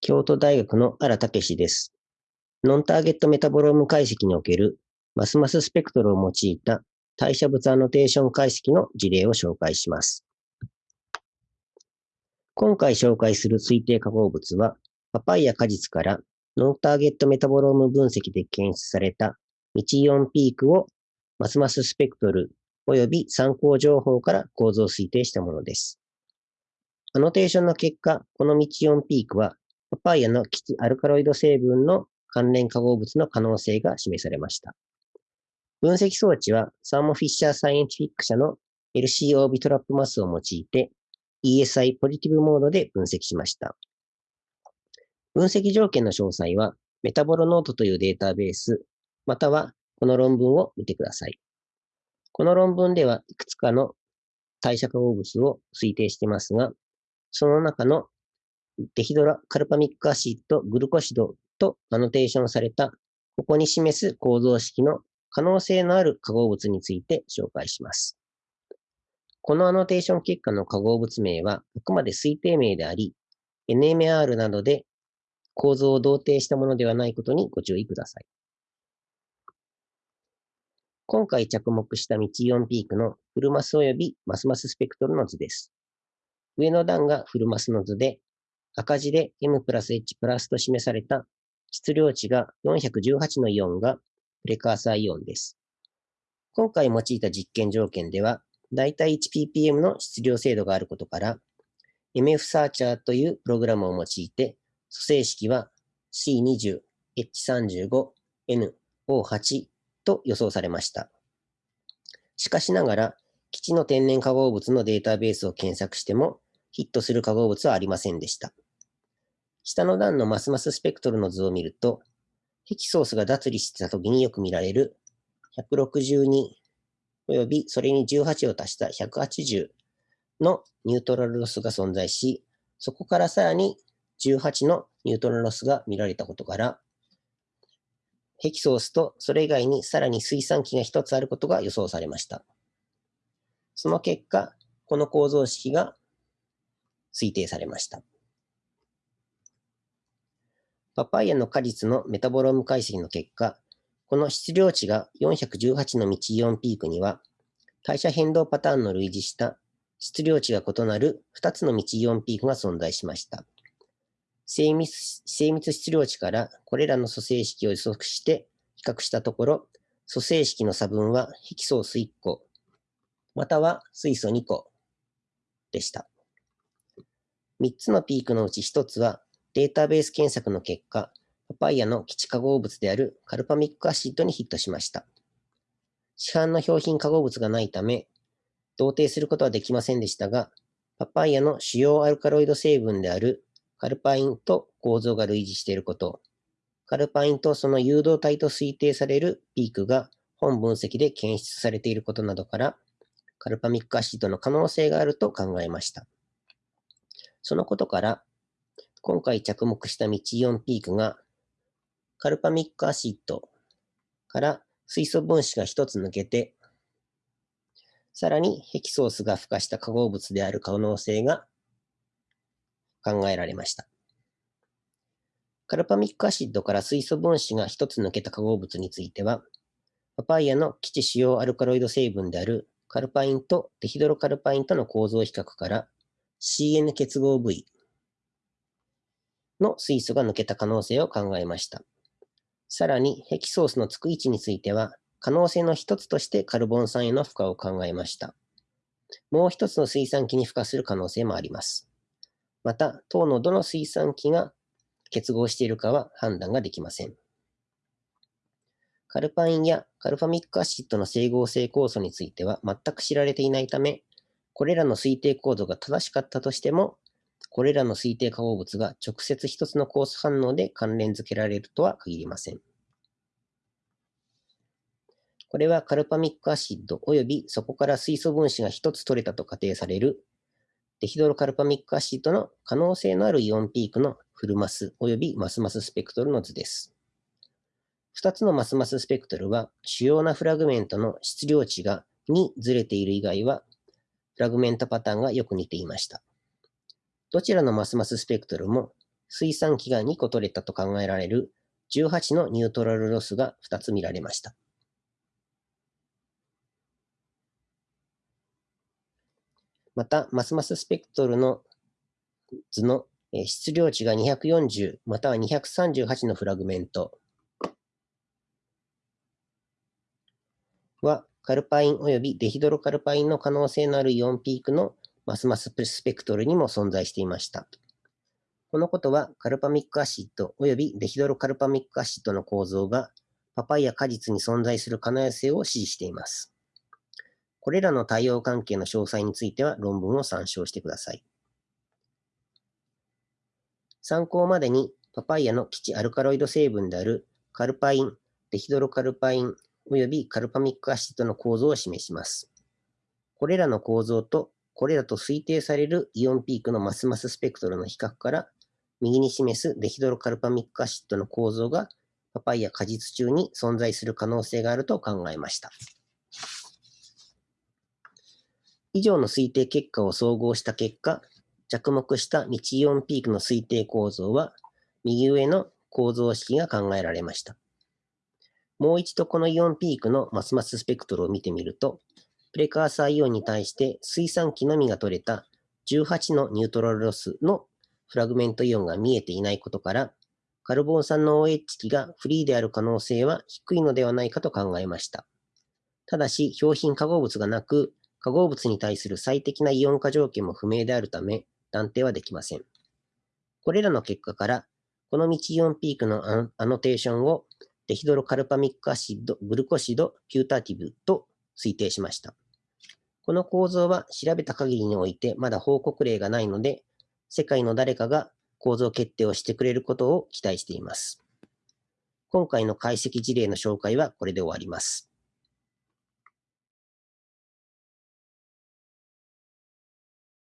京都大学の荒武史です。ノンターゲットメタボローム解析におけるマスマススペクトルを用いた代謝物アノテーション解析の事例を紹介します。今回紹介する推定化合物は、パパイヤ果実からノンターゲットメタボローム分析で検出された道イオンピークをマスマススペクトル及び参考情報から構造推定したものです。アノテーションの結果、この未知イオンピークはパパイヤの既知アルカロイド成分の関連化合物の可能性が示されました。分析装置はサーモフィッシャーサイエンティフィック社の LC オービトラップマスを用いて ESI ポジティブモードで分析しました。分析条件の詳細はメタボロノートというデータベース、またはこの論文を見てください。この論文ではいくつかの代謝化合物を推定していますが、その中のデヒドラカルパミックアシッド、グルコシドとアノテーションされた、ここに示す構造式の可能性のある化合物について紹介します。このアノテーション結果の化合物名はあくまで推定名であり、NMR などで構造を同定したものではないことにご注意ください。今回着目した道イオンピークのフルマス及びマスマススペクトルの図です。上の段がフルマスの図で、赤字で M プラス H プラスと示された質量値が418のイオンがプレカーサーイオンです。今回用いた実験条件では、だいたい 1ppm の質量精度があることから、MF サーチャーというプログラムを用いて、組成式は C20、H35、N、O8 と予想されました。しかしながら、基地の天然化合物のデータベースを検索しても、ヒットする化合物はありませんでした。下の段のマスマススペクトルの図を見ると、ヘキソースが脱離してた時によく見られる162及びそれに18を足した180のニュートラルロスが存在し、そこからさらに18のニュートラルロスが見られたことから、ヘキソースとそれ以外にさらに水酸基が一つあることが予想されました。その結果、この構造式が推定されました。パパイヤの果実のメタボローム解析の結果、この質量値が418の道イオンピークには、代謝変動パターンの類似した質量値が異なる2つの道イオンピークが存在しました。精密精密質量値からこれらの組成式を予測して比較したところ、組成式の差分はヘキソース1個、または水素2個でした。3つのピークのうち1つはデータベース検索の結果、パパイヤの基地化合物であるカルパミックアシッドにヒットしました。市販の標品化合物がないため、同定することはできませんでしたが、パパイヤの主要アルカロイド成分であるカルパインと構造が類似していること、カルパインとその誘導体と推定されるピークが本分析で検出されていることなどから、カルパミックアシッドの可能性があると考えました。そのことから、今回着目した道イオンピークが、カルパミックアシッドから水素分子が一つ抜けて、さらにヘキソースが付加した化合物である可能性が考えられました。カルパミックアシッドから水素分子が一つ抜けた化合物については、パパイヤの基地主要アルカロイド成分であるカルパインとデヒドロカルパインとの構造比較から CN 結合部位の水素が抜けた可能性を考えました。さらに、ヘキソースのつく位置については、可能性の一つとしてカルボン酸への負荷を考えました。もう一つの水酸基に付加する可能性もあります。また、糖のどの水酸基が結合しているかは判断ができません。カルパインやカルファミックアシッドの整合性酵素については全く知られていないため、これらの推定構造が正しかったとしても、これらの推定化合物が直接一つのコース反応で関連づけられるとは限りません。これはカルパミックアシッド及びそこから水素分子が一つ取れたと仮定されるデヒドロカルパミックアシッドの可能性のあるイオンピークのフルマス及びマスマススペクトルの図です。2つのマスマススペクトルは主要なフラグメントの質量値が2ずれている以外はフラグメントパターンがよく似ていました。どちらのマスマススペクトルも水酸基が2個取れたと考えられる18のニュートラルロスが2つ見られました。また、マスマススペクトルの図の質量値が240または238のフラグメントは、カルパイン及びデヒドロカルパインの可能性のあるイオンピークのマスマススペクトルにも存在していました。このことは、カルパミックアシッド及びデヒドロカルパミックアシッドの構造がパパイヤ果実に存在する可能性を指示しています。これらの対応関係の詳細については論文を参照してください。参考までにパパイヤの基地アルカロイド成分であるカルパイン、デヒドロカルパイン及びカルパミックアシッドの構造を示します。これらの構造とこれらと推定されるイオンピークのマスマススペクトルの比較から右に示すデヒドロカルパミックアシッドの構造がパパイヤ果実中に存在する可能性があると考えました。以上の推定結果を総合した結果、着目した道イオンピークの推定構造は、右上の構造式が考えられました。もう一度このイオンピークのマスマススペクトルを見てみると、プレカーサーイオンに対して水酸基のみが取れた18のニュートラルロスのフラグメントイオンが見えていないことから、カルボン酸の OH 基がフリーである可能性は低いのではないかと考えました。ただし、表品化合物がなく、化合物に対する最適なイオン化条件も不明であるため、断定はできません。これらの結果から、この道イオンピークのアノテーションをデヒドロカルパミックアシッド、グルコシド、ピュータティブと推定しました。この構造は調べた限りにおいてまだ報告例がないので、世界の誰かが構造決定をしてくれることを期待しています。今回の解析事例の紹介はこれで終わります。